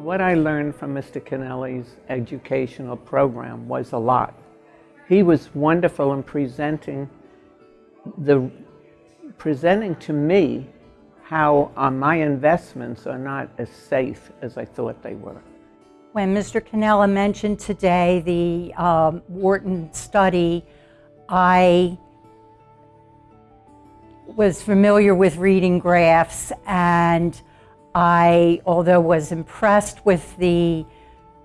What I learned from Mr. Cannella's educational program was a lot. He was wonderful in presenting the presenting to me how uh, my investments are not as safe as I thought they were. When Mr. Cannella mentioned today the um, Wharton study, I was familiar with reading graphs and I, although was impressed with the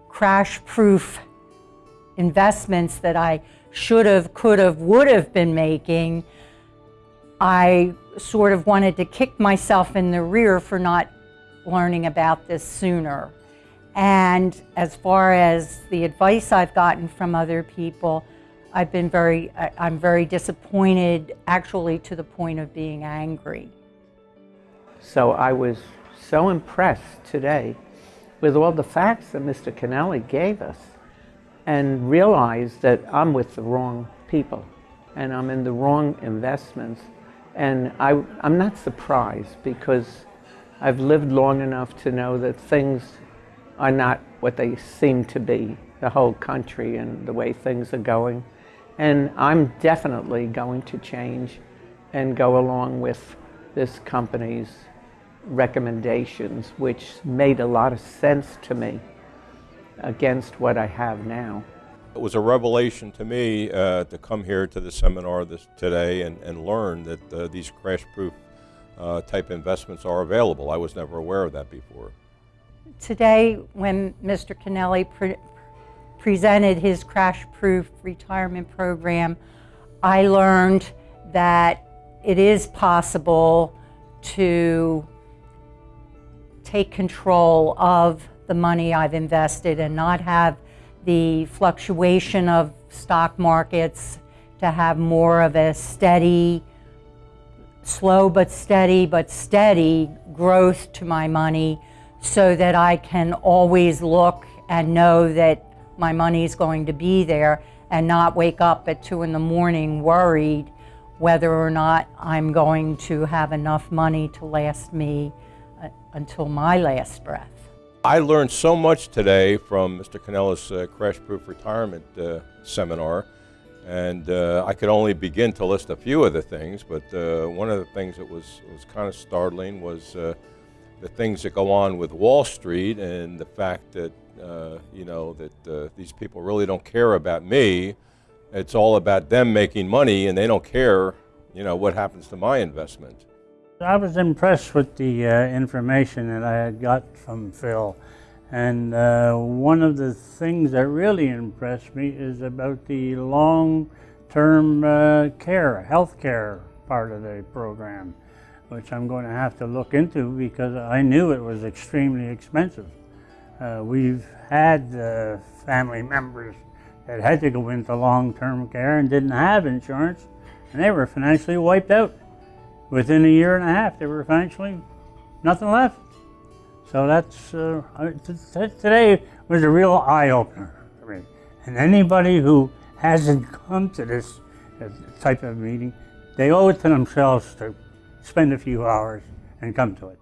crash-proof investments that I should have, could have, would have been making, I sort of wanted to kick myself in the rear for not learning about this sooner. And as far as the advice I've gotten from other people, I've been very, I'm very disappointed, actually to the point of being angry. So I was so impressed today with all the facts that Mr. Cannella gave us and realized that I'm with the wrong people and I'm in the wrong investments. And I, I'm not surprised because I've lived long enough to know that things are not what they seem to be, the whole country and the way things are going. And I'm definitely going to change and go along with this company's recommendations, which made a lot of sense to me against what I have now. It was a revelation to me uh, to come here to the seminar this, today and, and learn that uh, these crash-proof uh, type investments are available. I was never aware of that before. Today, when Mr. Cannella pre presented his crash-proof retirement program, I learned that it is possible to take control of the money I've invested and not have the fluctuation of stock markets, to have more of a steady, slow but steady, but steady growth to my money so that I can always look and know that my money is going to be there and not wake up at two in the morning worried whether or not I'm going to have enough money to last me until my last breath. I learned so much today from Mr. Cannella's uh, Crash Proof Retirement uh, seminar, and uh, I could only begin to list a few of the things, but uh, one of the things that was, was kind of startling was uh, the things that go on with Wall Street and the fact that, uh, you know, that these people really don't care about me. It's all about them making money and they don't care, you know, what happens to my investment. I was impressed with the uh, information that I had got from Phil. And uh, one of the things that really impressed me is about the long-term uh, care, health care part of the program, which I'm going to have to look into because I knew it was extremely expensive. Uh, we've had uh, family members that had to go into long-term care and didn't have insurance, and they were financially wiped out within a year and a half, there were financially nothing left. So that's, uh, today was a real eye-opener for me. And anybody who hasn't come to this uh, type of meeting, they owe it to themselves to spend a few hours and come to it.